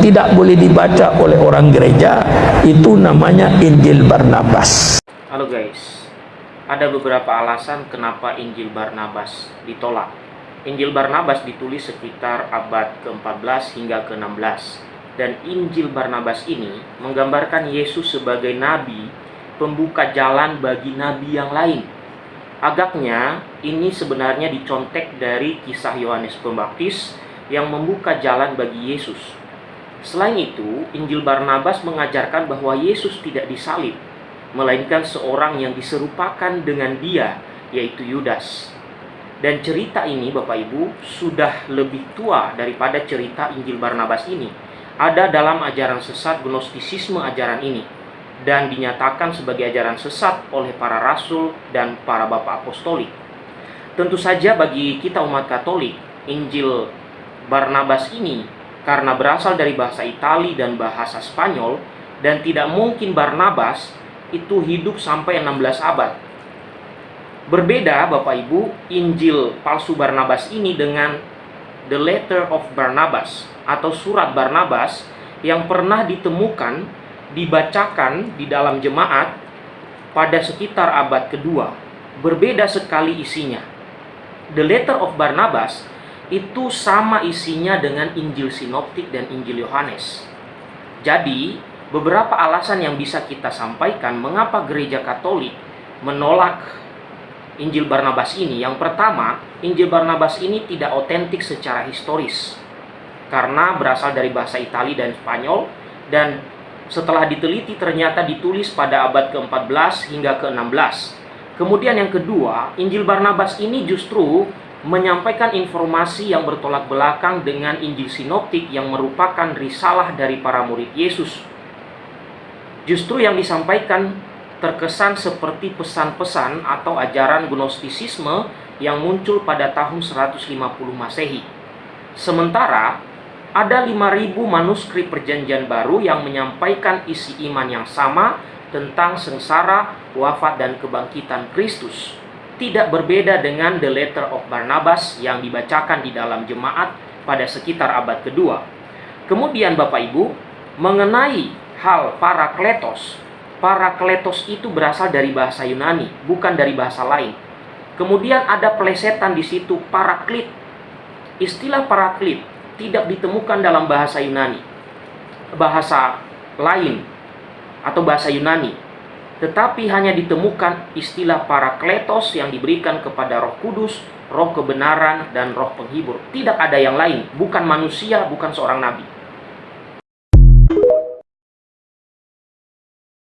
tidak boleh dibaca oleh orang gereja itu namanya Injil Barnabas Halo guys, ada beberapa alasan kenapa Injil Barnabas ditolak. Injil Barnabas ditulis sekitar abad ke-14 hingga ke-16 dan Injil Barnabas ini menggambarkan Yesus sebagai nabi pembuka jalan bagi nabi yang lain. Agaknya ini sebenarnya dicontek dari kisah Yohanes Pembaptis yang membuka jalan bagi Yesus. Selain itu, Injil Barnabas mengajarkan bahwa Yesus tidak disalib, melainkan seorang yang diserupakan dengan dia, yaitu Yudas. Dan cerita ini, Bapak Ibu, sudah lebih tua daripada cerita Injil Barnabas ini. Ada dalam ajaran sesat Gnostisisme ajaran ini, dan dinyatakan sebagai ajaran sesat oleh para rasul dan para bapak apostolik. Tentu saja bagi kita umat Katolik, Injil Barnabas ini karena berasal dari bahasa Itali dan bahasa Spanyol dan tidak mungkin Barnabas itu hidup sampai 16 abad. Berbeda Bapak Ibu, Injil palsu Barnabas ini dengan The Letter of Barnabas atau surat Barnabas yang pernah ditemukan dibacakan di dalam jemaat pada sekitar abad kedua. Berbeda sekali isinya. The Letter of Barnabas itu sama isinya dengan Injil Sinoptik dan Injil Yohanes. Jadi, beberapa alasan yang bisa kita sampaikan mengapa gereja Katolik menolak Injil Barnabas ini. Yang pertama, Injil Barnabas ini tidak otentik secara historis karena berasal dari bahasa Itali dan Spanyol dan setelah diteliti ternyata ditulis pada abad ke-14 hingga ke-16. Kemudian yang kedua, Injil Barnabas ini justru menyampaikan informasi yang bertolak belakang dengan Injil Sinoptik yang merupakan risalah dari para murid Yesus. Justru yang disampaikan terkesan seperti pesan-pesan atau ajaran Gnostisisme yang muncul pada tahun 150 Masehi. Sementara ada 5000 manuskrip perjanjian baru yang menyampaikan isi iman yang sama tentang sengsara, wafat dan kebangkitan Kristus tidak berbeda dengan The Letter of Barnabas yang dibacakan di dalam jemaat pada sekitar abad kedua. Kemudian Bapak Ibu, mengenai hal parakletos, parakletos itu berasal dari bahasa Yunani, bukan dari bahasa lain. Kemudian ada pelesetan di situ paraklit. Istilah paraklit tidak ditemukan dalam bahasa Yunani. Bahasa lain atau bahasa Yunani tetapi hanya ditemukan istilah parakletos yang diberikan kepada roh kudus, roh kebenaran, dan roh penghibur. Tidak ada yang lain, bukan manusia, bukan seorang nabi.